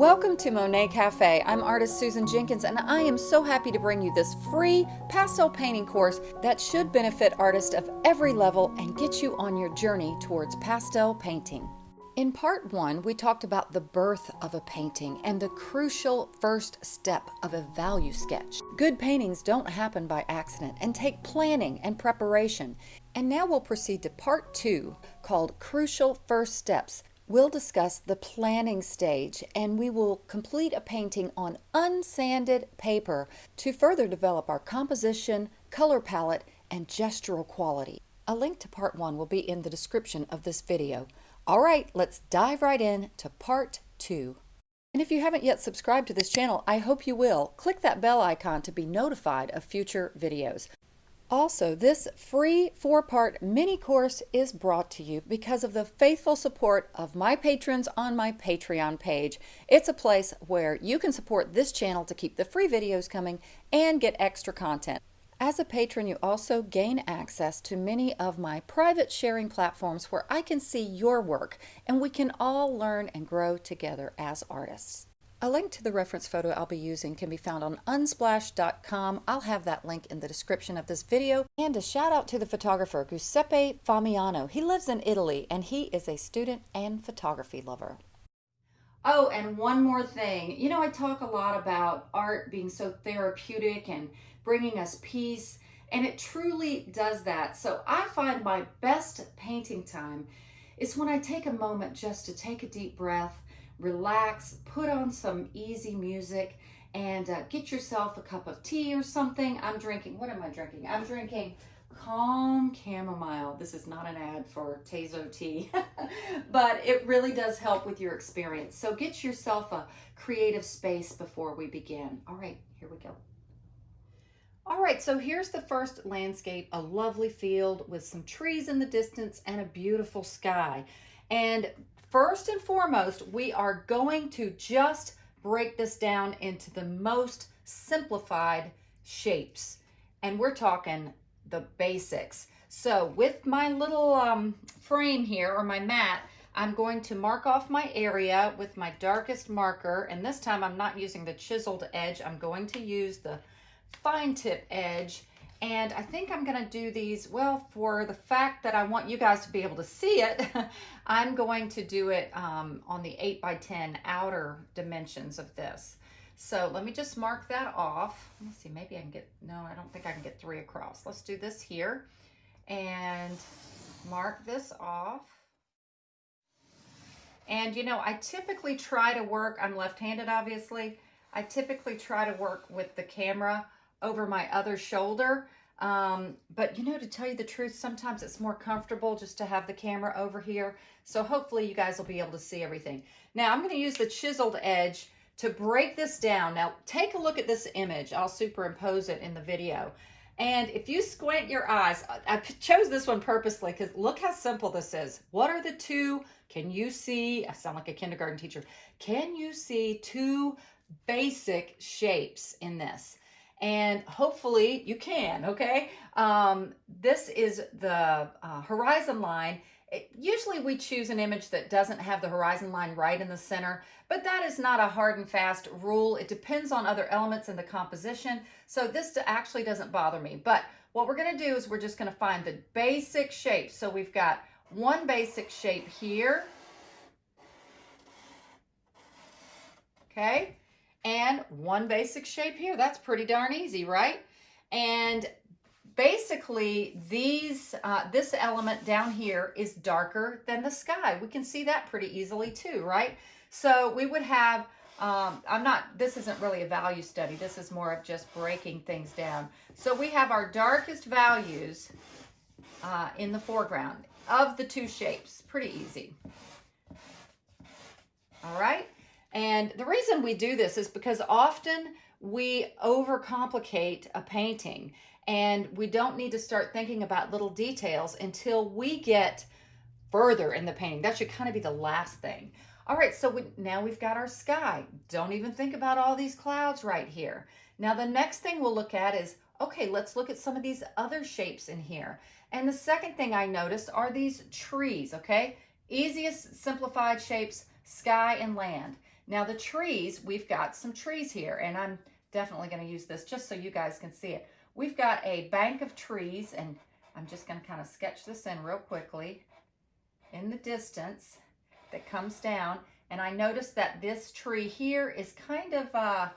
Welcome to Monet Cafe. I'm artist Susan Jenkins and I am so happy to bring you this free pastel painting course that should benefit artists of every level and get you on your journey towards pastel painting. In part one, we talked about the birth of a painting and the crucial first step of a value sketch. Good paintings don't happen by accident and take planning and preparation. And now we'll proceed to part two called Crucial First Steps We'll discuss the planning stage and we will complete a painting on unsanded paper to further develop our composition, color palette, and gestural quality. A link to part one will be in the description of this video. All right, let's dive right in to part two. And if you haven't yet subscribed to this channel, I hope you will. Click that bell icon to be notified of future videos. Also, this free four-part mini course is brought to you because of the faithful support of my patrons on my Patreon page. It's a place where you can support this channel to keep the free videos coming and get extra content. As a patron, you also gain access to many of my private sharing platforms where I can see your work and we can all learn and grow together as artists. A link to the reference photo I'll be using can be found on unsplash.com. I'll have that link in the description of this video. And a shout out to the photographer Giuseppe Famiano. He lives in Italy and he is a student and photography lover. Oh, and one more thing. You know, I talk a lot about art being so therapeutic and bringing us peace, and it truly does that. So I find my best painting time is when I take a moment just to take a deep breath relax, put on some easy music, and uh, get yourself a cup of tea or something. I'm drinking, what am I drinking? I'm drinking Calm Chamomile. This is not an ad for Tazo tea, but it really does help with your experience. So get yourself a creative space before we begin. All right, here we go. All right, so here's the first landscape, a lovely field with some trees in the distance and a beautiful sky. And First and foremost, we are going to just break this down into the most simplified shapes. And we're talking the basics. So with my little um, frame here, or my mat, I'm going to mark off my area with my darkest marker. And this time I'm not using the chiseled edge. I'm going to use the fine tip edge and I think I'm gonna do these, well, for the fact that I want you guys to be able to see it, I'm going to do it um, on the 8 by 10 outer dimensions of this. So let me just mark that off. Let's see, maybe I can get, no, I don't think I can get three across. Let's do this here and mark this off. And you know, I typically try to work, I'm left-handed obviously, I typically try to work with the camera over my other shoulder. Um, but you know, to tell you the truth, sometimes it's more comfortable just to have the camera over here. So hopefully you guys will be able to see everything. Now I'm going to use the chiseled edge to break this down. Now take a look at this image. I'll superimpose it in the video. And if you squint your eyes, I chose this one purposely because look how simple this is. What are the two? Can you see? I sound like a kindergarten teacher. Can you see two basic shapes in this? And hopefully you can, okay? Um, this is the uh, horizon line. It, usually we choose an image that doesn't have the horizon line right in the center, but that is not a hard and fast rule. It depends on other elements in the composition, so this actually doesn't bother me. But what we're gonna do is we're just gonna find the basic shape. So we've got one basic shape here, okay? And one basic shape here. That's pretty darn easy, right? And basically these uh, this element down here is darker than the sky. We can see that pretty easily too, right? So we would have, um, I'm not, this isn't really a value study. This is more of just breaking things down. So we have our darkest values uh, in the foreground of the two shapes. Pretty easy. All right. And the reason we do this is because often we overcomplicate a painting and we don't need to start thinking about little details until we get further in the painting. That should kind of be the last thing. All right, so we, now we've got our sky. Don't even think about all these clouds right here. Now the next thing we'll look at is, okay, let's look at some of these other shapes in here. And the second thing I noticed are these trees, okay? Easiest simplified shapes, sky and land. Now the trees, we've got some trees here and I'm definitely going to use this just so you guys can see it. We've got a bank of trees and I'm just going to kind of sketch this in real quickly in the distance that comes down. And I noticed that this tree here is kind of, uh,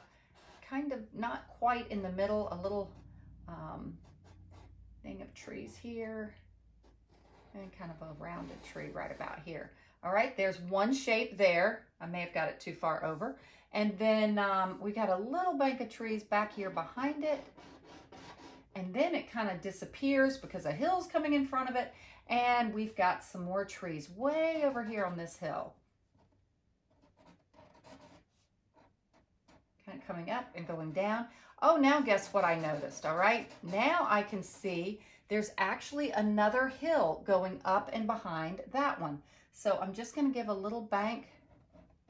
kind of not quite in the middle, a little um, thing of trees here and kind of a rounded tree right about here. All right, there's one shape there. I may have got it too far over. And then um, we got a little bank of trees back here behind it. And then it kind of disappears because a hill's coming in front of it. And we've got some more trees way over here on this hill. Kind of coming up and going down. Oh, now guess what I noticed, all right? Now I can see there's actually another hill going up and behind that one. So I'm just gonna give a little bank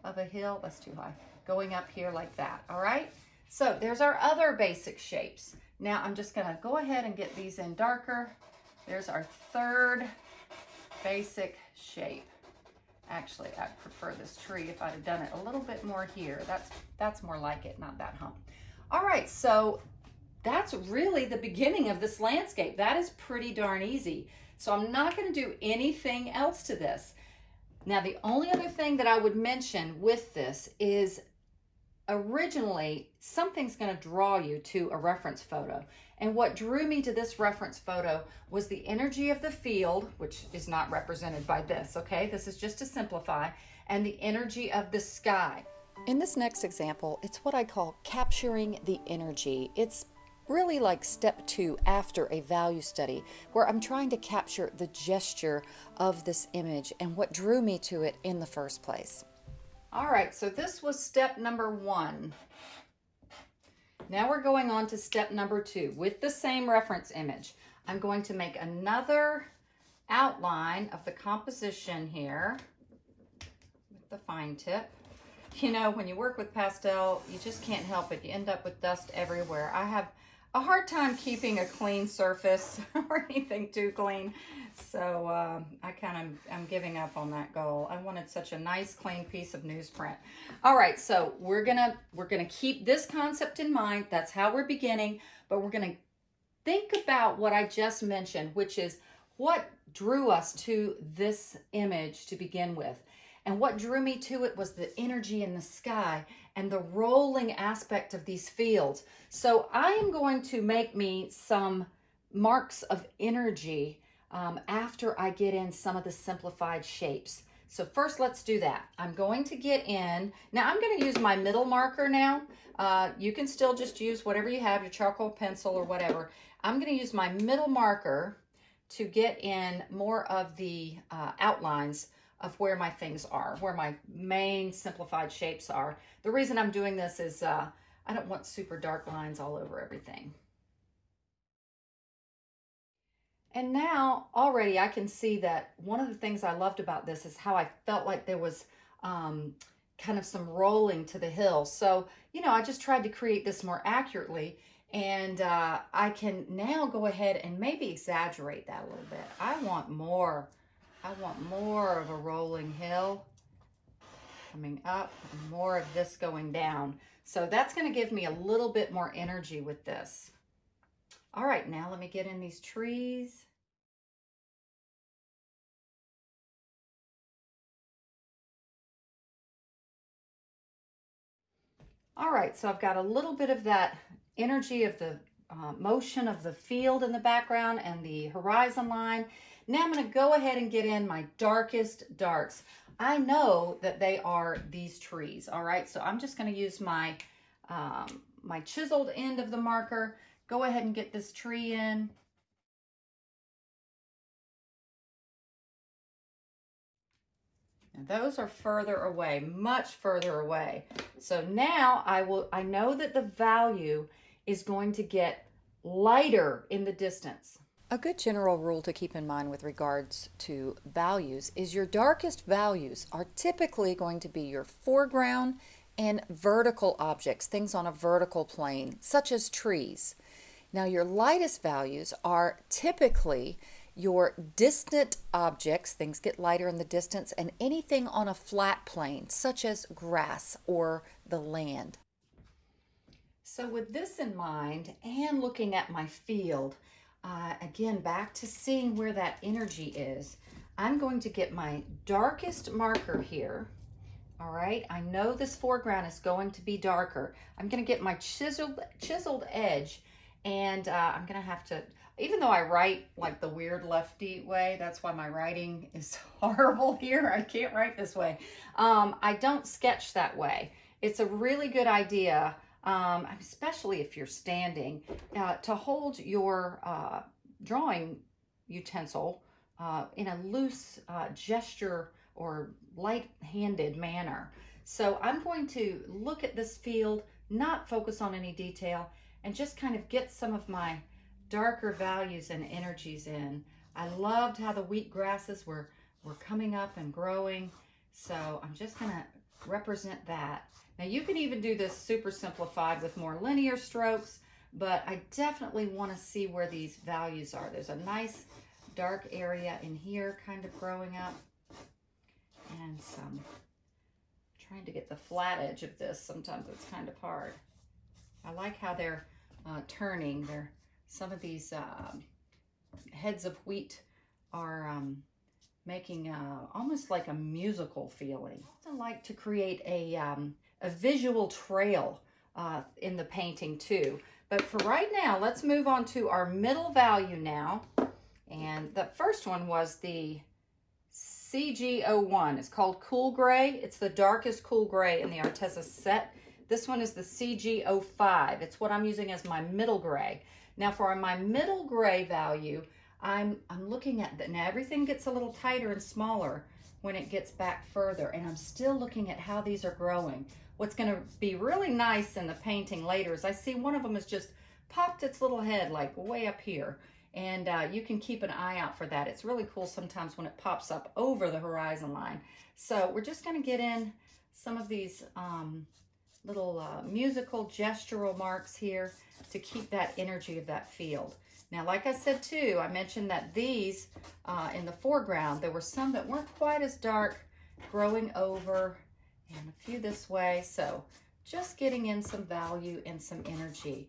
of a hill, that's too high, going up here like that, all right? So there's our other basic shapes. Now I'm just gonna go ahead and get these in darker. There's our third basic shape. Actually, I prefer this tree if I'd have done it a little bit more here. That's, that's more like it, not that hump. All right, so that's really the beginning of this landscape. That is pretty darn easy. So I'm not gonna do anything else to this. Now, the only other thing that I would mention with this is originally something's going to draw you to a reference photo. And what drew me to this reference photo was the energy of the field, which is not represented by this, okay? This is just to simplify, and the energy of the sky. In this next example, it's what I call capturing the energy. It's really like step two after a value study where I'm trying to capture the gesture of this image and what drew me to it in the first place. All right, so this was step number one. Now we're going on to step number two with the same reference image. I'm going to make another outline of the composition here with the fine tip. You know, when you work with pastel, you just can't help it. You end up with dust everywhere. I have a hard time keeping a clean surface or anything too clean. So uh, I kind of, I'm giving up on that goal. I wanted such a nice clean piece of newsprint. All right, so we're gonna, we're gonna keep this concept in mind. That's how we're beginning, but we're gonna think about what I just mentioned, which is what drew us to this image to begin with. And what drew me to it was the energy in the sky and the rolling aspect of these fields. So I am going to make me some marks of energy um, after I get in some of the simplified shapes. So first let's do that. I'm going to get in, now I'm gonna use my middle marker now. Uh, you can still just use whatever you have, your charcoal pencil or whatever. I'm gonna use my middle marker to get in more of the uh, outlines of where my things are, where my main simplified shapes are. The reason I'm doing this is uh, I don't want super dark lines all over everything. And now already I can see that one of the things I loved about this is how I felt like there was um, kind of some rolling to the hill. So, you know, I just tried to create this more accurately and uh, I can now go ahead and maybe exaggerate that a little bit. I want more I want more of a rolling hill coming up, more of this going down. So that's gonna give me a little bit more energy with this. All right, now let me get in these trees. All right, so I've got a little bit of that energy of the uh, motion of the field in the background and the horizon line. Now I'm going to go ahead and get in my darkest darks. I know that they are these trees, all right? So I'm just going to use my, um, my chiseled end of the marker, go ahead and get this tree in. And those are further away, much further away. So now I will, I know that the value is going to get lighter in the distance. A good general rule to keep in mind with regards to values is your darkest values are typically going to be your foreground and vertical objects, things on a vertical plane, such as trees. Now your lightest values are typically your distant objects, things get lighter in the distance, and anything on a flat plane, such as grass or the land. So, with this in mind and looking at my field, uh, again, back to seeing where that energy is, I'm going to get my darkest marker here. All right, I know this foreground is going to be darker. I'm going to get my chiseled, chiseled edge and uh, I'm going to have to, even though I write like the weird lefty way, that's why my writing is horrible here. I can't write this way. Um, I don't sketch that way. It's a really good idea um, especially if you're standing, uh, to hold your uh, drawing utensil uh, in a loose uh, gesture or light-handed manner. So I'm going to look at this field, not focus on any detail, and just kind of get some of my darker values and energies in. I loved how the wheat grasses were, were coming up and growing. So I'm just gonna represent that. Now you can even do this super simplified with more linear strokes, but I definitely want to see where these values are. There's a nice dark area in here kind of growing up and some trying to get the flat edge of this. Sometimes it's kind of hard. I like how they're uh, turning. They're, some of these uh, heads of wheat are um, making uh, almost like a musical feeling. I like to create a, um, a visual trail uh, in the painting too. But for right now, let's move on to our middle value now. And the first one was the CG01. It's called Cool Gray. It's the darkest cool gray in the Arteza set. This one is the CG05. It's what I'm using as my middle gray. Now for my middle gray value, I'm, I'm looking at that. Now everything gets a little tighter and smaller when it gets back further. And I'm still looking at how these are growing. What's gonna be really nice in the painting later is I see one of them has just popped its little head like way up here. And uh, you can keep an eye out for that. It's really cool sometimes when it pops up over the horizon line. So we're just gonna get in some of these um, little uh, musical gestural marks here to keep that energy of that field. Now, like I said too, I mentioned that these uh, in the foreground, there were some that weren't quite as dark growing over and a few this way. So just getting in some value and some energy.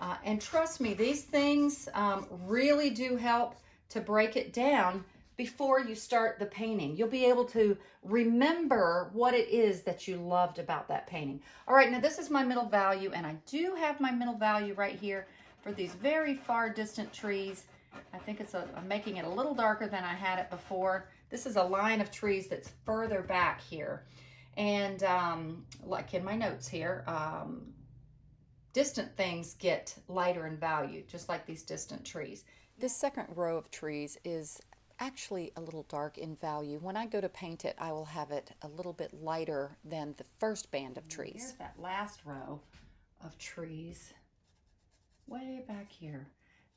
Uh, and trust me, these things um, really do help to break it down before you start the painting. You'll be able to remember what it is that you loved about that painting. All right, now this is my middle value, and I do have my middle value right here for these very far distant trees. I think it's a, I'm making it a little darker than I had it before. This is a line of trees that's further back here. And um, like in my notes here, um, distant things get lighter in value, just like these distant trees. This second row of trees is actually a little dark in value. When I go to paint it, I will have it a little bit lighter than the first band of trees. Here's that last row of trees way back here.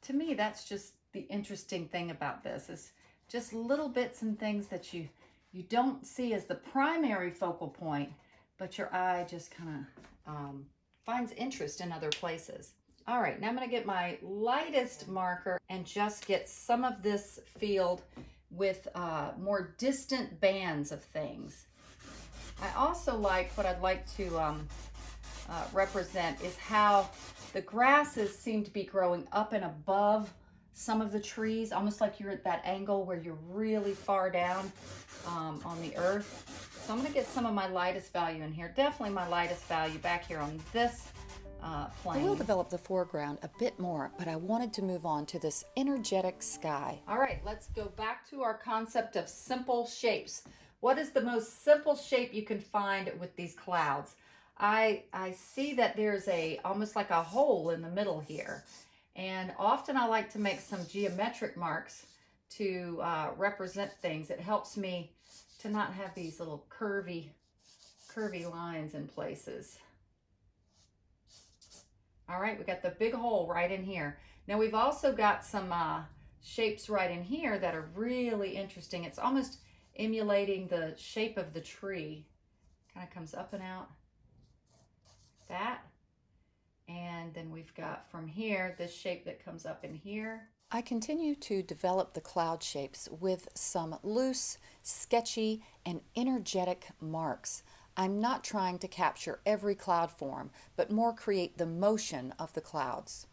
To me, that's just the interesting thing about this is just little bits and things that you, you don't see as the primary focal point, but your eye just kind of um, finds interest in other places. All right, now I'm gonna get my lightest marker and just get some of this field with uh, more distant bands of things. I also like, what I'd like to um, uh, represent is how the grasses seem to be growing up and above some of the trees, almost like you're at that angle where you're really far down um, on the earth. So I'm gonna get some of my lightest value in here. Definitely my lightest value back here on this uh, plane. I will develop the foreground a bit more, but I wanted to move on to this energetic sky. All right, let's go back to our concept of simple shapes. What is the most simple shape you can find with these clouds? I, I see that there's a almost like a hole in the middle here. And often I like to make some geometric marks to uh, represent things. It helps me to not have these little curvy, curvy lines in places. All right, we got the big hole right in here. Now we've also got some uh, shapes right in here that are really interesting. It's almost emulating the shape of the tree. Kind of comes up and out that. And then we've got from here, this shape that comes up in here. I continue to develop the cloud shapes with some loose, sketchy, and energetic marks. I'm not trying to capture every cloud form, but more create the motion of the clouds.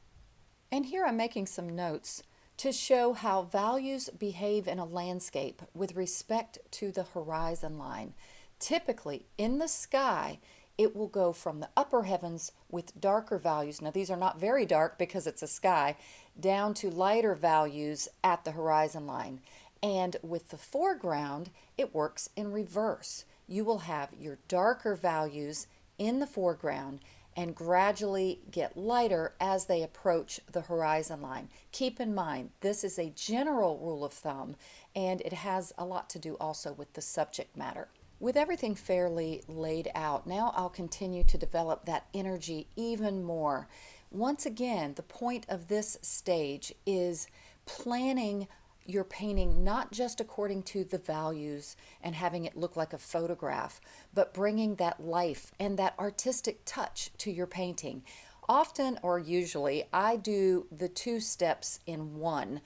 And here I'm making some notes to show how values behave in a landscape with respect to the horizon line. Typically, in the sky, it will go from the upper heavens with darker values. Now, these are not very dark because it's a sky, down to lighter values at the horizon line. And with the foreground, it works in reverse. You will have your darker values in the foreground and gradually get lighter as they approach the horizon line. Keep in mind, this is a general rule of thumb and it has a lot to do also with the subject matter. With everything fairly laid out, now I'll continue to develop that energy even more. Once again, the point of this stage is planning your painting not just according to the values and having it look like a photograph, but bringing that life and that artistic touch to your painting. Often or usually, I do the two steps in one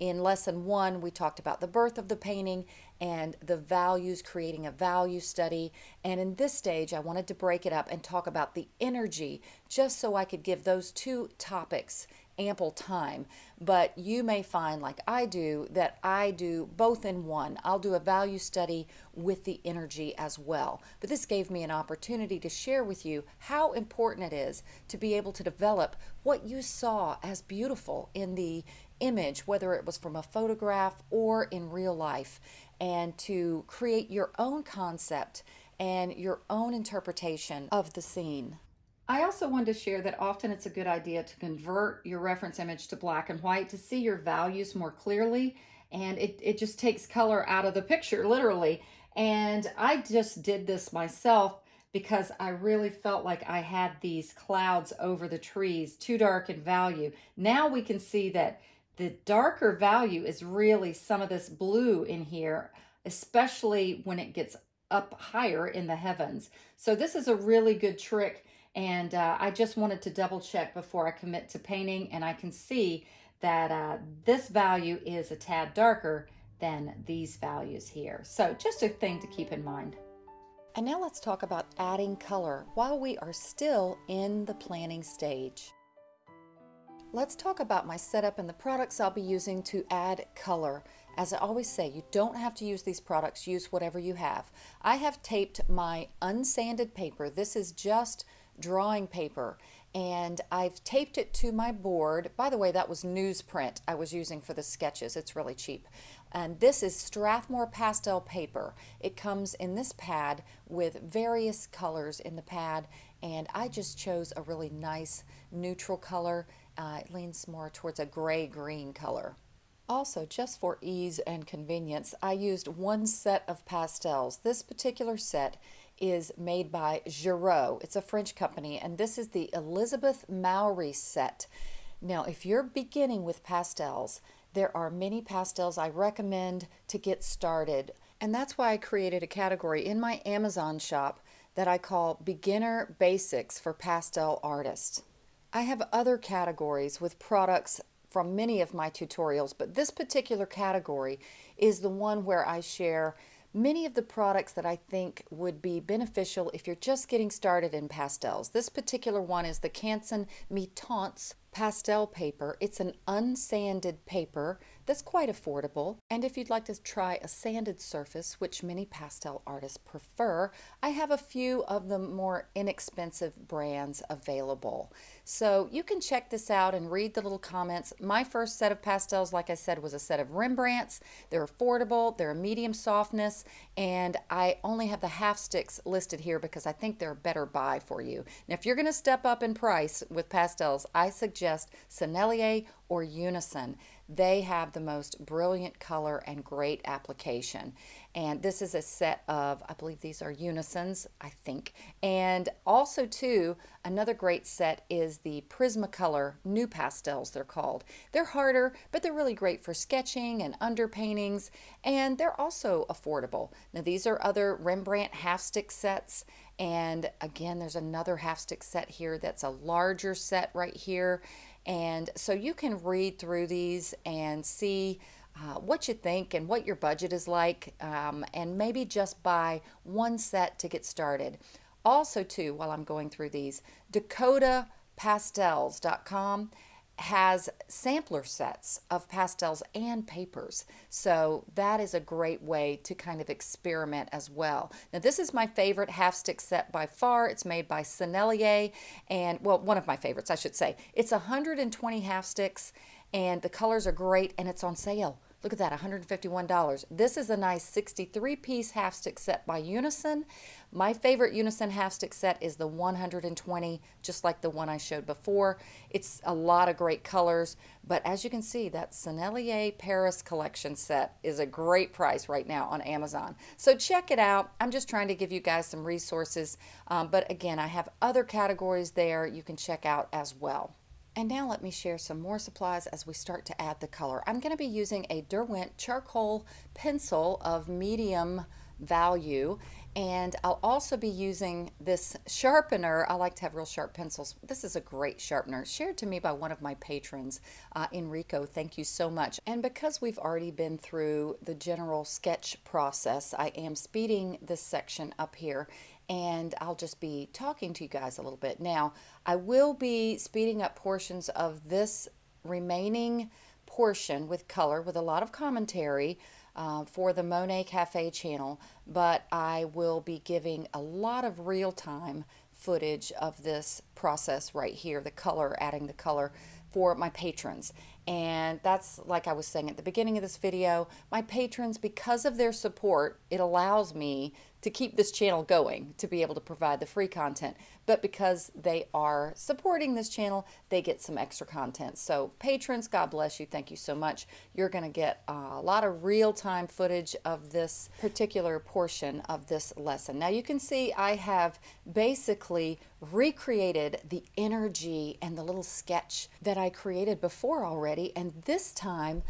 in lesson one, we talked about the birth of the painting and the values, creating a value study. And in this stage, I wanted to break it up and talk about the energy just so I could give those two topics ample time. But you may find, like I do, that I do both in one. I'll do a value study with the energy as well. But this gave me an opportunity to share with you how important it is to be able to develop what you saw as beautiful in the image, whether it was from a photograph or in real life, and to create your own concept and your own interpretation of the scene. I also wanted to share that often it's a good idea to convert your reference image to black and white to see your values more clearly and it, it just takes color out of the picture literally and I just did this myself because I really felt like I had these clouds over the trees too dark in value. Now we can see that the darker value is really some of this blue in here, especially when it gets up higher in the heavens. So this is a really good trick and uh, I just wanted to double check before I commit to painting and I can see that uh, this value is a tad darker than these values here. So just a thing to keep in mind. And now let's talk about adding color while we are still in the planning stage. Let's talk about my setup and the products I'll be using to add color. As I always say, you don't have to use these products, use whatever you have. I have taped my unsanded paper. This is just drawing paper and I've taped it to my board. By the way, that was newsprint I was using for the sketches. It's really cheap. And this is Strathmore pastel paper. It comes in this pad with various colors in the pad and I just chose a really nice neutral color uh, it leans more towards a gray-green color. Also, just for ease and convenience, I used one set of pastels. This particular set is made by Girault. It's a French company, and this is the Elizabeth Mowry set. Now, if you're beginning with pastels, there are many pastels I recommend to get started. And that's why I created a category in my Amazon shop that I call Beginner Basics for Pastel Artists. I have other categories with products from many of my tutorials, but this particular category is the one where I share many of the products that I think would be beneficial if you're just getting started in pastels. This particular one is the Canson Mi-Teintes pastel paper. It's an unsanded paper that's quite affordable. And if you'd like to try a sanded surface, which many pastel artists prefer, I have a few of the more inexpensive brands available. So you can check this out and read the little comments. My first set of pastels, like I said, was a set of Rembrandts. They're affordable, they're a medium softness, and I only have the half sticks listed here because I think they're a better buy for you. Now, if you're going to step up in price with pastels, I suggest Sennelier or Unison. They have the most brilliant color and great application. And this is a set of, I believe these are unisons, I think. And also too, another great set is the Prismacolor NuPastels, they're called. They're harder, but they're really great for sketching and underpaintings, and they're also affordable. Now these are other Rembrandt half stick sets, and again, there's another half stick set here that's a larger set right here And so you can read through these and see uh, what you think and what your budget is like, um, and maybe just buy one set to get started. Also, too, while I'm going through these, DakotaPastels.com has sampler sets of pastels and papers. So that is a great way to kind of experiment as well. Now this is my favorite half stick set by far. It's made by Sennelier and well, one of my favorites, I should say. It's 120 half sticks and the colors are great and it's on sale. Look at that, $151. This is a nice 63 piece half stick set by Unison. My favorite Unison half stick set is the 120, just like the one I showed before. It's a lot of great colors, but as you can see, that Sennelier Paris collection set is a great price right now on Amazon. So check it out. I'm just trying to give you guys some resources, um, but again, I have other categories there you can check out as well. And now let me share some more supplies as we start to add the color. I'm going to be using a Derwent charcoal pencil of medium value and I'll also be using this sharpener. I like to have real sharp pencils. This is a great sharpener shared to me by one of my patrons, uh, Enrico. Thank you so much. And because we've already been through the general sketch process, I am speeding this section up here and I'll just be talking to you guys a little bit. Now, I will be speeding up portions of this remaining portion with color with a lot of commentary uh, for the Monet Cafe channel, but I will be giving a lot of real-time footage of this process right here, the color, adding the color for my patrons. And that's like I was saying at the beginning of this video, my patrons, because of their support, it allows me to keep this channel going, to be able to provide the free content. But because they are supporting this channel, they get some extra content. So patrons, God bless you. Thank you so much. You're going to get a lot of real-time footage of this particular portion of this lesson. Now you can see I have basically recreated the energy and the little sketch that I created before already. And this time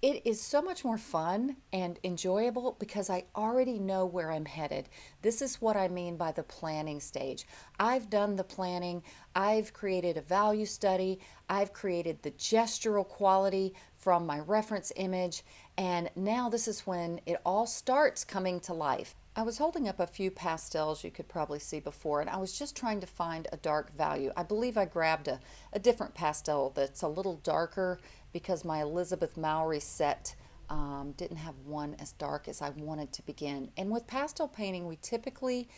it is so much more fun and enjoyable because I already know where I'm headed. This is what I mean by the planning stage. I've done the planning, I've created a value study, I've created the gestural quality from my reference image, and now this is when it all starts coming to life. I was holding up a few pastels you could probably see before and I was just trying to find a dark value. I believe I grabbed a, a different pastel that's a little darker because my Elizabeth Mowry set um, didn't have one as dark as I wanted to begin. And with pastel painting, we typically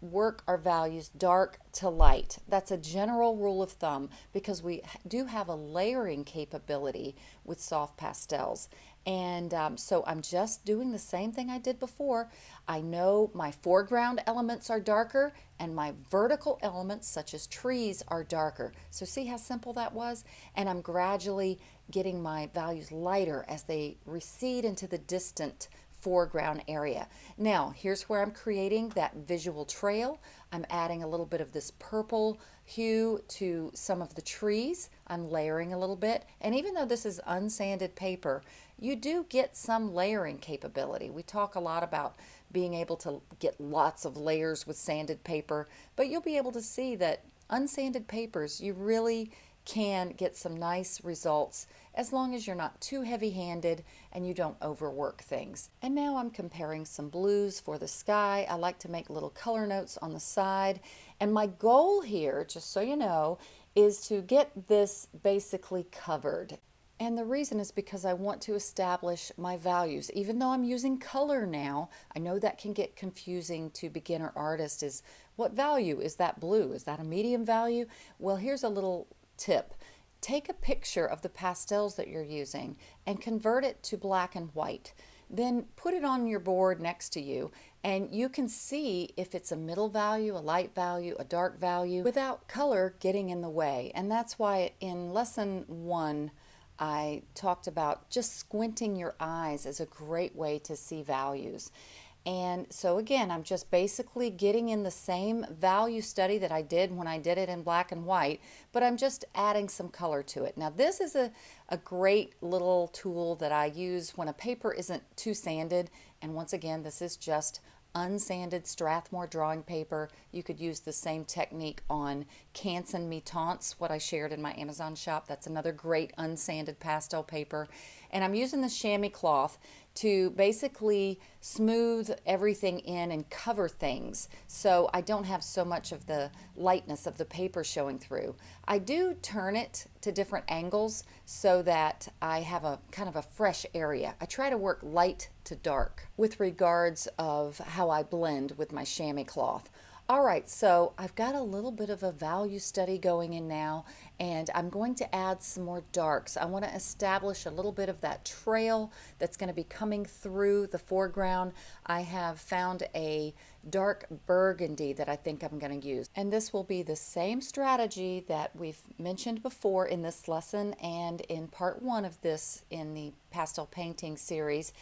work our values dark to light. That's a general rule of thumb because we do have a layering capability with soft pastels. And um, so I'm just doing the same thing I did before. I know my foreground elements are darker and my vertical elements such as trees are darker. So see how simple that was? And I'm gradually getting my values lighter as they recede into the distant foreground area. Now, here's where I'm creating that visual trail. I'm adding a little bit of this purple hue to some of the trees. I'm layering a little bit. And even though this is unsanded paper, you do get some layering capability. We talk a lot about being able to get lots of layers with sanded paper, but you'll be able to see that unsanded papers, you really can get some nice results as long as you're not too heavy-handed and you don't overwork things. And now I'm comparing some blues for the sky. I like to make little color notes on the side. And my goal here, just so you know, is to get this basically covered. And the reason is because I want to establish my values. Even though I'm using color now, I know that can get confusing to beginner artists is what value is that blue? Is that a medium value? Well, here's a little tip. Take a picture of the pastels that you're using and convert it to black and white. Then put it on your board next to you and you can see if it's a middle value, a light value, a dark value without color getting in the way. And that's why in lesson one, I talked about just squinting your eyes as a great way to see values. And so again, I'm just basically getting in the same value study that I did when I did it in black and white, but I'm just adding some color to it. Now this is a, a great little tool that I use when a paper isn't too sanded. And once again, this is just unsanded Strathmore drawing paper. You could use the same technique on Canson Mi-Teintes, what I shared in my Amazon shop. That's another great unsanded pastel paper. And I'm using the chamois cloth to basically smooth everything in and cover things so I don't have so much of the lightness of the paper showing through. I do turn it to different angles so that I have a kind of a fresh area. I try to work light to dark with regards of how I blend with my chamois cloth. All right, so I've got a little bit of a value study going in now, and I'm going to add some more darks. I want to establish a little bit of that trail that's going to be coming through the foreground. I have found a dark burgundy that I think I'm going to use. And this will be the same strategy that we've mentioned before in this lesson and in part one of this in the pastel painting series,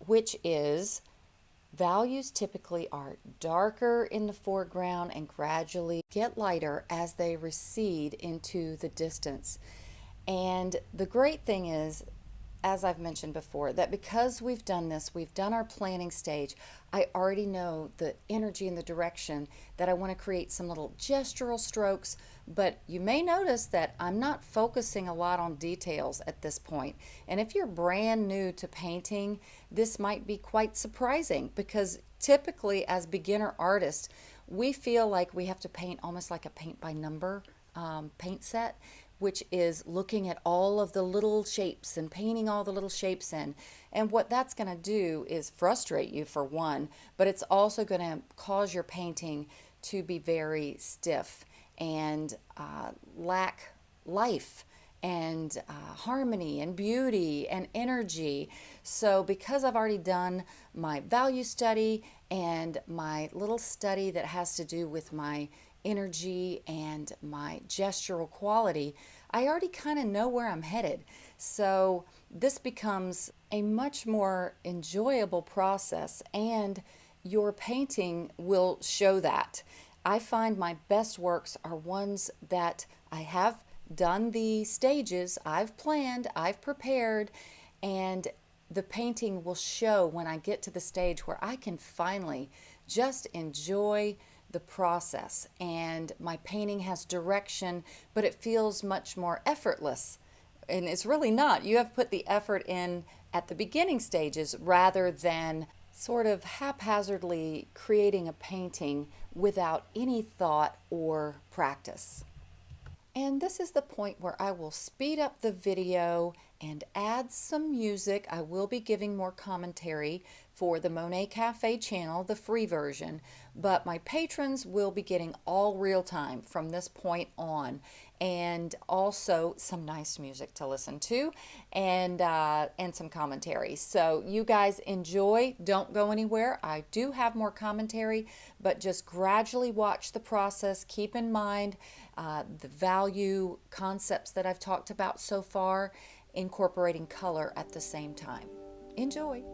which is Values typically are darker in the foreground and gradually get lighter as they recede into the distance. And the great thing is, as I've mentioned before, that because we've done this, we've done our planning stage, I already know the energy and the direction that I want to create some little gestural strokes, but you may notice that I'm not focusing a lot on details at this point. And if you're brand new to painting, this might be quite surprising because typically as beginner artists, we feel like we have to paint almost like a paint by number um, paint set which is looking at all of the little shapes and painting all the little shapes in. And what that's going to do is frustrate you for one, but it's also going to cause your painting to be very stiff and uh, lack life and uh, harmony and beauty and energy. So, because I've already done my value study and my little study that has to do with my energy and my gestural quality, I already kind of know where I'm headed. So this becomes a much more enjoyable process and your painting will show that. I find my best works are ones that I have done the stages, I've planned, I've prepared, and the painting will show when I get to the stage where I can finally just enjoy the process. And my painting has direction but it feels much more effortless. And it's really not. You have put the effort in at the beginning stages rather than sort of haphazardly creating a painting without any thought or practice. And this is the point where I will speed up the video and add some music. I will be giving more commentary for the Monet Cafe channel, the free version, but my patrons will be getting all real time from this point on and also some nice music to listen to and uh, and some commentary. So you guys enjoy don't go anywhere. I do have more commentary but just gradually watch the process. Keep in mind uh, the value concepts that I've talked about so far incorporating color at the same time. Enjoy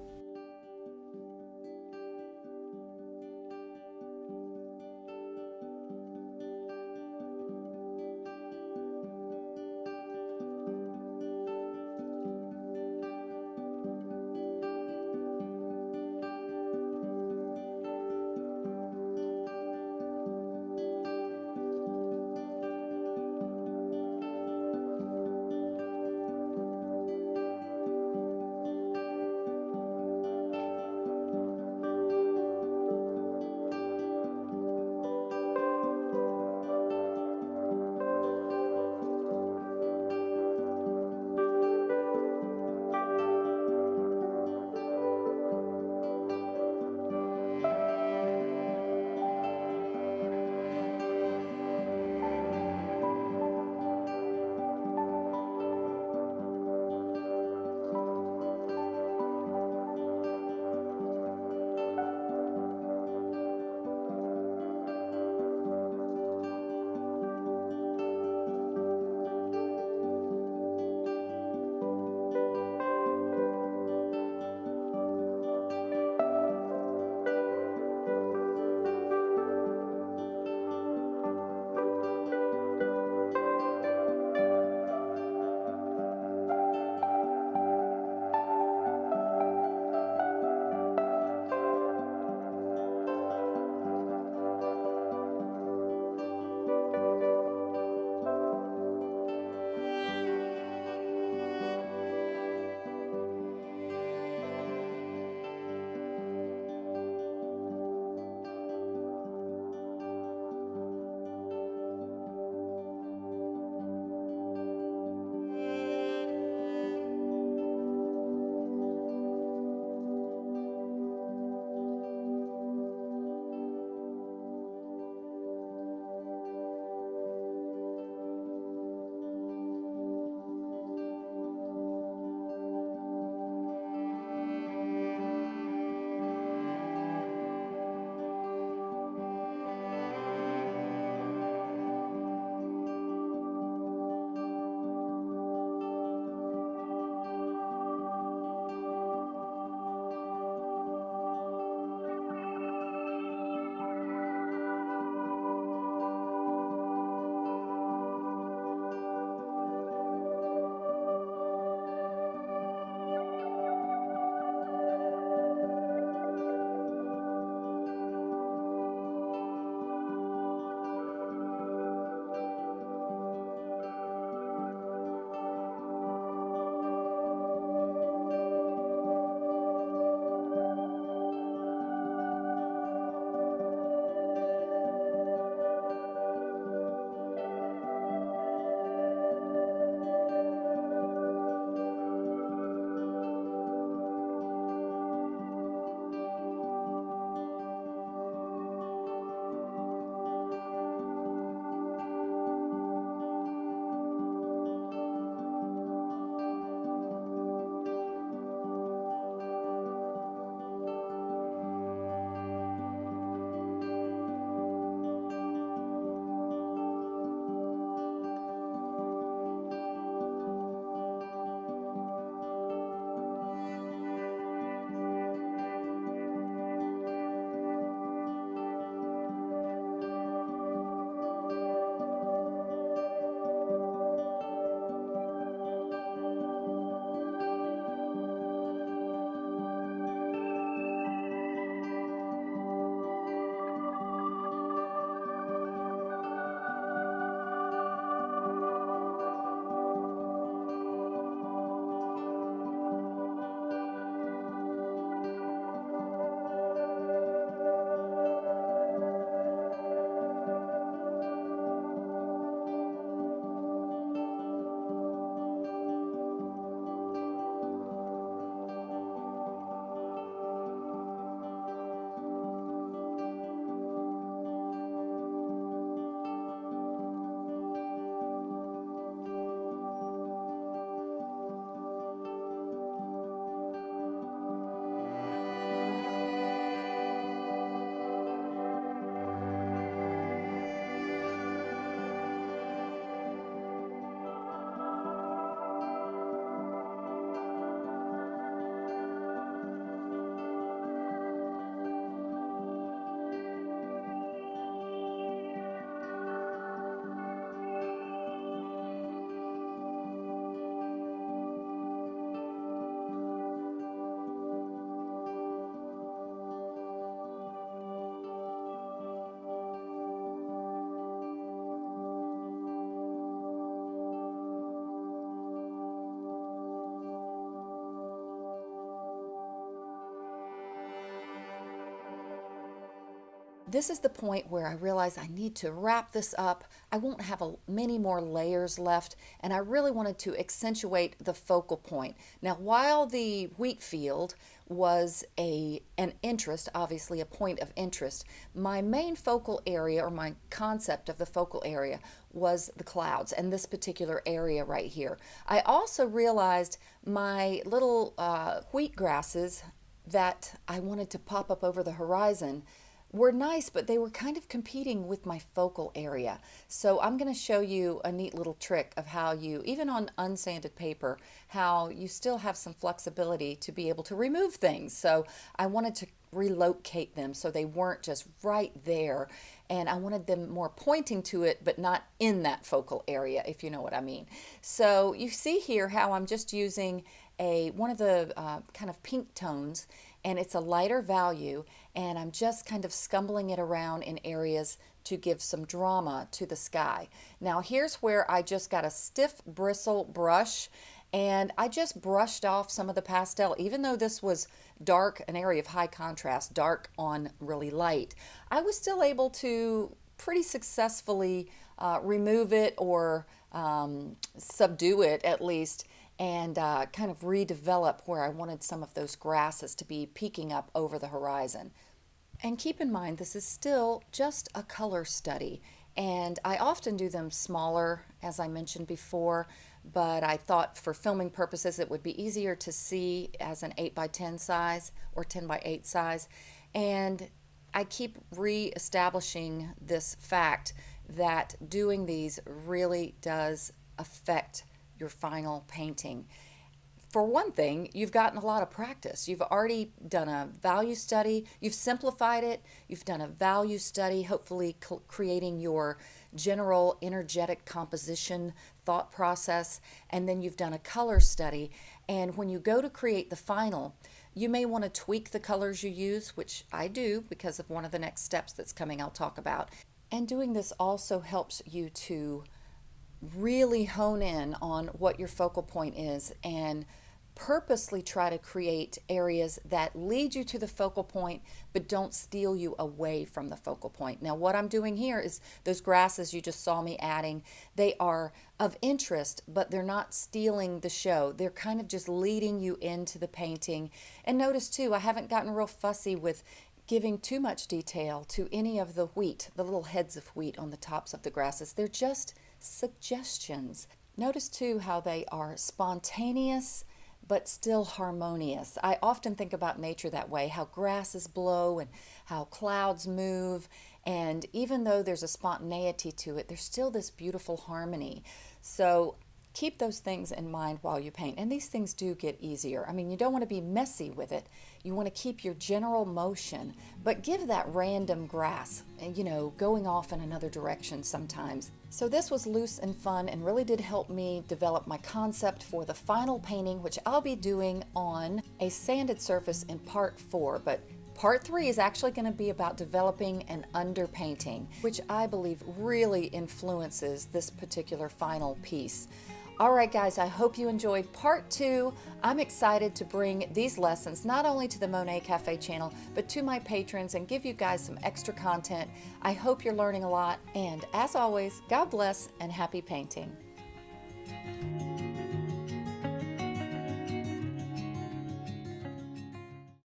this is the point where I realize I need to wrap this up. I won't have a, many more layers left, and I really wanted to accentuate the focal point. Now, while the wheat field was a an interest, obviously a point of interest, my main focal area or my concept of the focal area was the clouds and this particular area right here. I also realized my little uh, wheat grasses that I wanted to pop up over the horizon were nice, but they were kind of competing with my focal area. So I'm going to show you a neat little trick of how you, even on unsanded paper, how you still have some flexibility to be able to remove things. So I wanted to relocate them so they weren't just right there and I wanted them more pointing to it but not in that focal area if you know what I mean. So you see here how I'm just using a one of the uh, kind of pink tones and it's a lighter value and I'm just kind of scumbling it around in areas to give some drama to the sky. Now here's where I just got a stiff bristle brush and I just brushed off some of the pastel even though this was dark an area of high contrast dark on really light I was still able to pretty successfully uh, remove it or um, subdue it at least and uh, kind of redevelop where I wanted some of those grasses to be peeking up over the horizon. And keep in mind, this is still just a color study. And I often do them smaller, as I mentioned before, but I thought for filming purposes it would be easier to see as an 8 by 10 size or 10 by 8 size. And I keep re-establishing this fact that doing these really does affect your final painting. For one thing, you've gotten a lot of practice. You've already done a value study, you've simplified it, you've done a value study, hopefully creating your general energetic composition thought process, and then you've done a color study. And when you go to create the final, you may want to tweak the colors you use, which I do because of one of the next steps that's coming I'll talk about. And doing this also helps you to really hone in on what your focal point is and purposely try to create areas that lead you to the focal point but don't steal you away from the focal point. Now what I'm doing here is those grasses you just saw me adding, they are of interest but they're not stealing the show. They're kind of just leading you into the painting. And notice too, I haven't gotten real fussy with giving too much detail to any of the wheat, the little heads of wheat on the tops of the grasses. They're just suggestions. Notice too how they are spontaneous but still harmonious. I often think about nature that way, how grasses blow and how clouds move. And even though there's a spontaneity to it, there's still this beautiful harmony. So keep those things in mind while you paint. And these things do get easier. I mean, you don't want to be messy with it. You want to keep your general motion, but give that random grass, eh, you know, going off in another direction sometimes. So this was loose and fun and really did help me develop my concept for the final painting, which I'll be doing on a sanded surface in part four. But Part three is actually going to be about developing an underpainting, which I believe really influences this particular final piece. All right, guys, I hope you enjoyed part two. I'm excited to bring these lessons not only to the Monet Cafe channel, but to my patrons and give you guys some extra content. I hope you're learning a lot. And as always, God bless and happy painting.